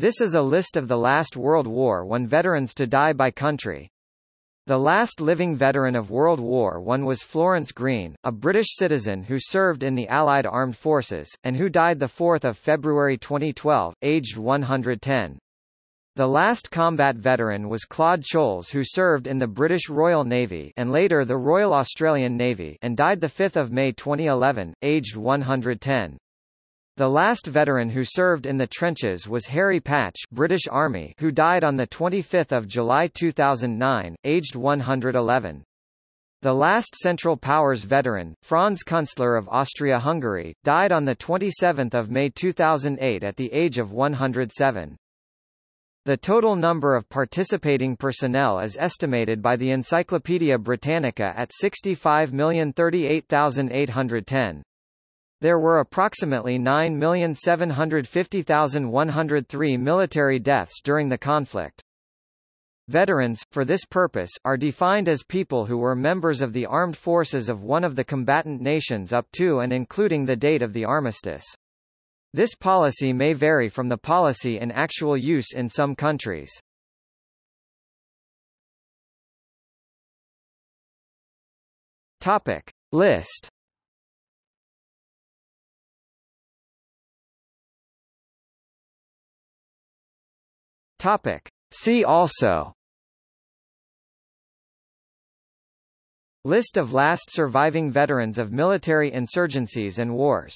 This is a list of the last World War I veterans to die by country. The last living veteran of World War I was Florence Green, a British citizen who served in the Allied Armed Forces, and who died 4 February 2012, aged 110. The last combat veteran was Claude Choules who served in the British Royal Navy and later the Royal Australian Navy and died 5 May 2011, aged 110. The last veteran who served in the trenches was Harry Patch British Army who died on 25 July 2009, aged 111. The last Central Powers veteran, Franz Kunstler of Austria-Hungary, died on 27 May 2008 at the age of 107. The total number of participating personnel is estimated by the Encyclopaedia Britannica at 65,038,810. There were approximately 9,750,103 military deaths during the conflict. Veterans, for this purpose, are defined as people who were members of the armed forces of one of the combatant nations up to and including the date of the armistice. This policy may vary from the policy in actual use in some countries. Topic. List Topic. See also List of last surviving veterans of military insurgencies and wars